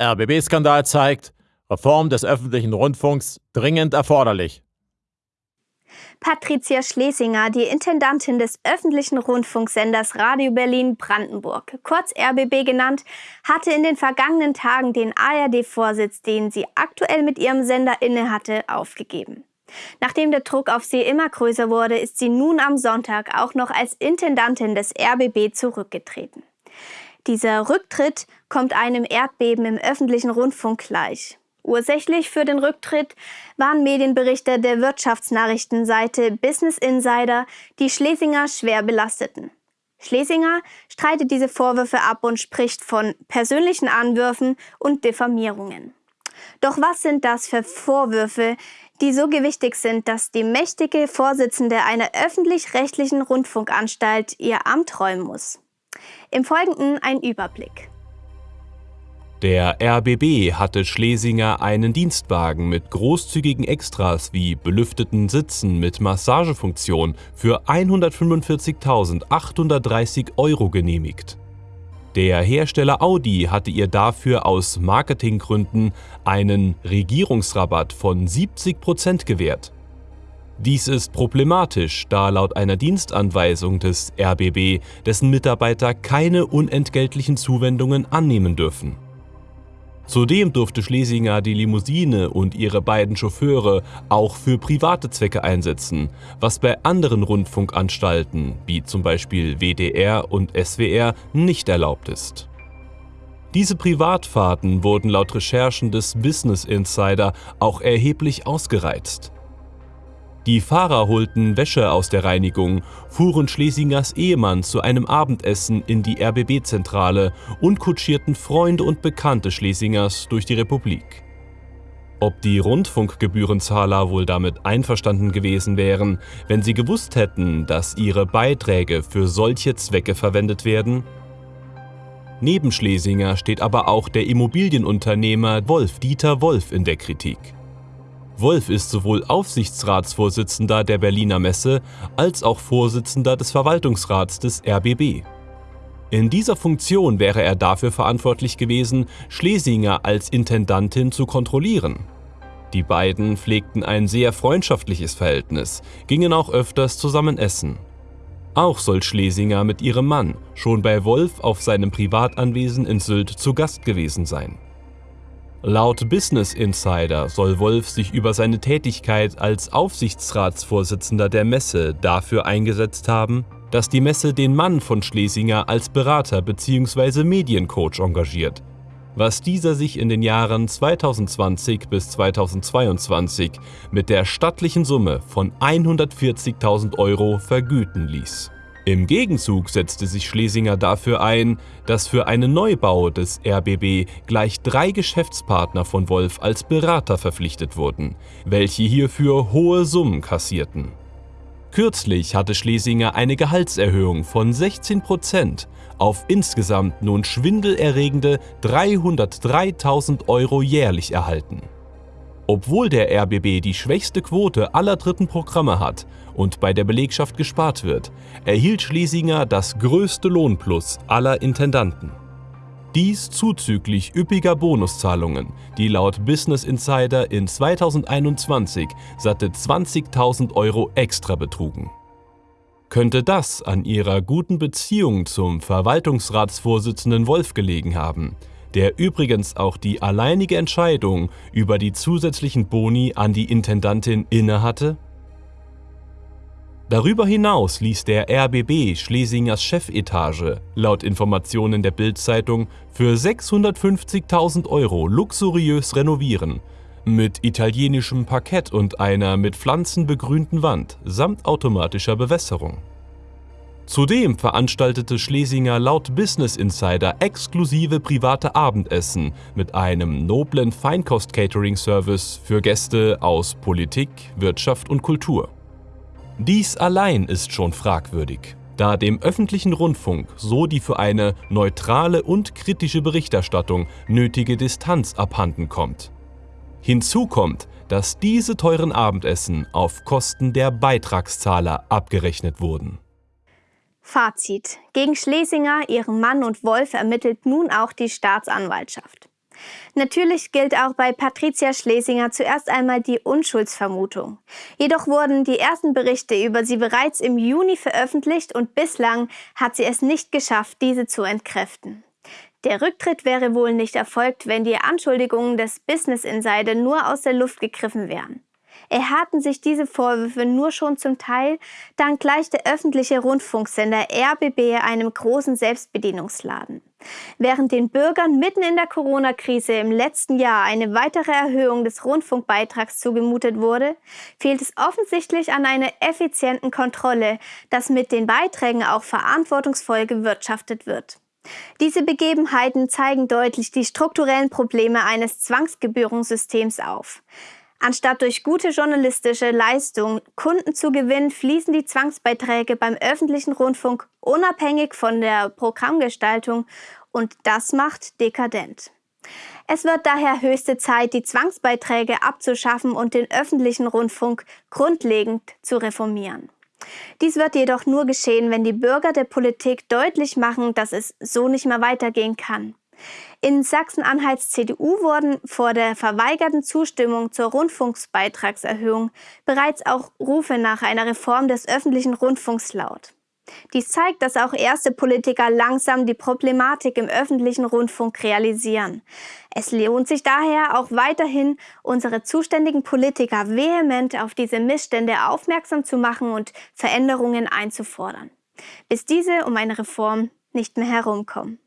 RBB-Skandal zeigt, Reform des öffentlichen Rundfunks dringend erforderlich. Patricia Schlesinger, die Intendantin des öffentlichen Rundfunksenders Radio Berlin Brandenburg, kurz RBB genannt, hatte in den vergangenen Tagen den ARD-Vorsitz, den sie aktuell mit ihrem Sender innehatte, aufgegeben. Nachdem der Druck auf sie immer größer wurde, ist sie nun am Sonntag auch noch als Intendantin des RBB zurückgetreten. Dieser Rücktritt kommt einem Erdbeben im öffentlichen Rundfunk gleich. Ursächlich für den Rücktritt waren Medienberichte der Wirtschaftsnachrichtenseite Business Insider, die Schlesinger schwer belasteten. Schlesinger streitet diese Vorwürfe ab und spricht von persönlichen Anwürfen und Diffamierungen. Doch was sind das für Vorwürfe, die so gewichtig sind, dass die mächtige Vorsitzende einer öffentlich-rechtlichen Rundfunkanstalt ihr Amt räumen muss? Im Folgenden ein Überblick. Der RBB hatte Schlesinger einen Dienstwagen mit großzügigen Extras wie belüfteten Sitzen mit Massagefunktion für 145.830 Euro genehmigt. Der Hersteller Audi hatte ihr dafür aus Marketinggründen einen Regierungsrabatt von 70% gewährt. Dies ist problematisch, da laut einer Dienstanweisung des RBB dessen Mitarbeiter keine unentgeltlichen Zuwendungen annehmen dürfen. Zudem durfte Schlesinger die Limousine und ihre beiden Chauffeure auch für private Zwecke einsetzen, was bei anderen Rundfunkanstalten, wie zum Beispiel WDR und SWR, nicht erlaubt ist. Diese Privatfahrten wurden laut Recherchen des Business Insider auch erheblich ausgereizt. Die Fahrer holten Wäsche aus der Reinigung, fuhren Schlesingers Ehemann zu einem Abendessen in die RBB-Zentrale und kutschierten Freunde und Bekannte Schlesingers durch die Republik. Ob die Rundfunkgebührenzahler wohl damit einverstanden gewesen wären, wenn sie gewusst hätten, dass ihre Beiträge für solche Zwecke verwendet werden? Neben Schlesinger steht aber auch der Immobilienunternehmer Wolf Dieter Wolf in der Kritik. Wolf ist sowohl Aufsichtsratsvorsitzender der Berliner Messe als auch Vorsitzender des Verwaltungsrats des RBB. In dieser Funktion wäre er dafür verantwortlich gewesen, Schlesinger als Intendantin zu kontrollieren. Die beiden pflegten ein sehr freundschaftliches Verhältnis, gingen auch öfters zusammen essen. Auch soll Schlesinger mit ihrem Mann schon bei Wolf auf seinem Privatanwesen in Sylt zu Gast gewesen sein. Laut Business Insider soll Wolf sich über seine Tätigkeit als Aufsichtsratsvorsitzender der Messe dafür eingesetzt haben, dass die Messe den Mann von Schlesinger als Berater bzw. Mediencoach engagiert, was dieser sich in den Jahren 2020 bis 2022 mit der stattlichen Summe von 140.000 Euro vergüten ließ. Im Gegenzug setzte sich Schlesinger dafür ein, dass für einen Neubau des RBB gleich drei Geschäftspartner von Wolf als Berater verpflichtet wurden, welche hierfür hohe Summen kassierten. Kürzlich hatte Schlesinger eine Gehaltserhöhung von 16 Prozent auf insgesamt nun schwindelerregende 303.000 Euro jährlich erhalten. Obwohl der RBB die schwächste Quote aller dritten Programme hat und bei der Belegschaft gespart wird, erhielt Schlesinger das größte Lohnplus aller Intendanten. Dies zuzüglich üppiger Bonuszahlungen, die laut Business Insider in 2021 satte 20.000 Euro extra betrugen. Könnte das an ihrer guten Beziehung zum Verwaltungsratsvorsitzenden Wolf gelegen haben, der übrigens auch die alleinige Entscheidung über die zusätzlichen Boni an die Intendantin innehatte? Darüber hinaus ließ der RBB Schlesingers Chefetage laut Informationen der Bild-Zeitung für 650.000 Euro luxuriös renovieren, mit italienischem Parkett und einer mit Pflanzen begrünten Wand samt automatischer Bewässerung. Zudem veranstaltete Schlesinger laut Business Insider exklusive private Abendessen mit einem noblen Feinkost-Catering-Service für Gäste aus Politik, Wirtschaft und Kultur. Dies allein ist schon fragwürdig, da dem öffentlichen Rundfunk so die für eine neutrale und kritische Berichterstattung nötige Distanz abhanden kommt. Hinzu kommt, dass diese teuren Abendessen auf Kosten der Beitragszahler abgerechnet wurden. Fazit. Gegen Schlesinger, ihren Mann und Wolf ermittelt nun auch die Staatsanwaltschaft. Natürlich gilt auch bei Patricia Schlesinger zuerst einmal die Unschuldsvermutung. Jedoch wurden die ersten Berichte über sie bereits im Juni veröffentlicht und bislang hat sie es nicht geschafft, diese zu entkräften. Der Rücktritt wäre wohl nicht erfolgt, wenn die Anschuldigungen des Business Insider nur aus der Luft gegriffen wären. Erharrten sich diese Vorwürfe nur schon zum Teil, dank gleich der öffentliche Rundfunksender RBB einem großen Selbstbedienungsladen. Während den Bürgern mitten in der Corona-Krise im letzten Jahr eine weitere Erhöhung des Rundfunkbeitrags zugemutet wurde, fehlt es offensichtlich an einer effizienten Kontrolle, dass mit den Beiträgen auch verantwortungsvoll gewirtschaftet wird. Diese Begebenheiten zeigen deutlich die strukturellen Probleme eines Zwangsgebührensystems auf. Anstatt durch gute journalistische Leistung Kunden zu gewinnen, fließen die Zwangsbeiträge beim öffentlichen Rundfunk unabhängig von der Programmgestaltung und das macht dekadent. Es wird daher höchste Zeit, die Zwangsbeiträge abzuschaffen und den öffentlichen Rundfunk grundlegend zu reformieren. Dies wird jedoch nur geschehen, wenn die Bürger der Politik deutlich machen, dass es so nicht mehr weitergehen kann. In Sachsen-Anhalts CDU wurden vor der verweigerten Zustimmung zur Rundfunksbeitragserhöhung bereits auch Rufe nach einer Reform des öffentlichen Rundfunks laut. Dies zeigt, dass auch erste Politiker langsam die Problematik im öffentlichen Rundfunk realisieren. Es lohnt sich daher auch weiterhin, unsere zuständigen Politiker vehement auf diese Missstände aufmerksam zu machen und Veränderungen einzufordern, bis diese um eine Reform nicht mehr herumkommen.